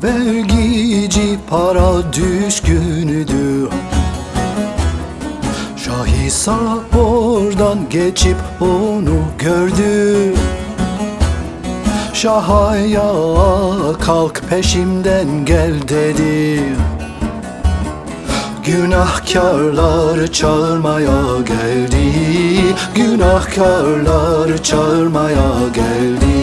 Tefecici para düşkünüdür. Şah İsa oradan geçip onu gördü. Şah ya kalk peşimden gel dedi. Günahkarlar çağırmaya geldi. Günahkarlar çağırmaya geldi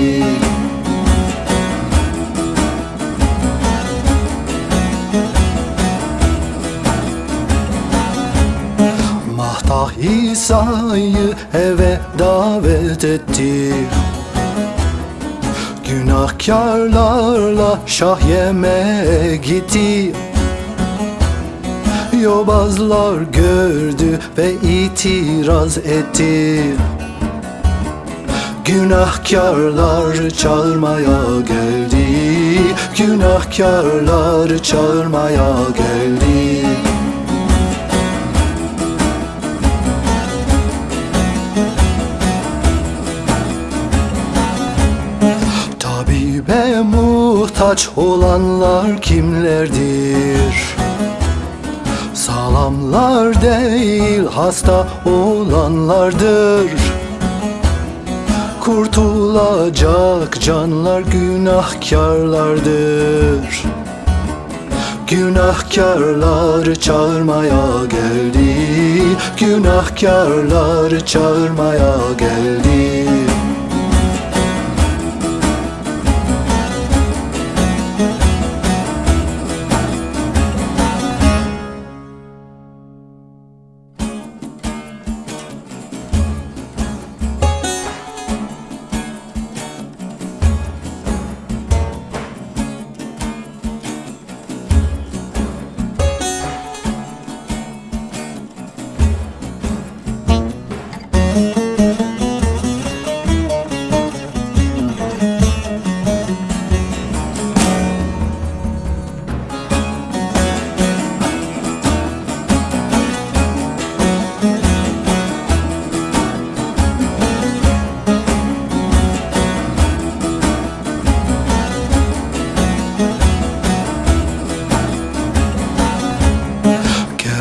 Mahtah İsa'yı eve davet etti. Günahkarlarla şah yemeğe gitti. Yobazlar gördü ve itiraz etti. Günahkarlar çağırmaya geldi. Günahkarlar çağırmaya geldi Tabibe muhtaç olanlar kimlerdir? Sağlamlar değil hasta olanlardır. Kurtulacak canlar günahkarlardır. Günahkarlar çağırmaya geldi. Günahkarlar çağırmaya geldi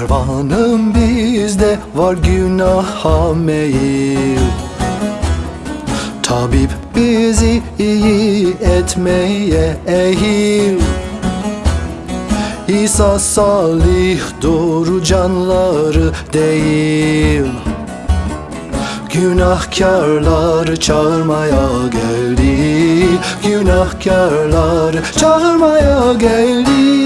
Kervanım bizde var günaha meyil. Tabip bizi iyi etmeye ehil. İsa salih doğru canları değil. Günahkarlar çağırmaya geldi. Günahkarlar çağırmaya geldi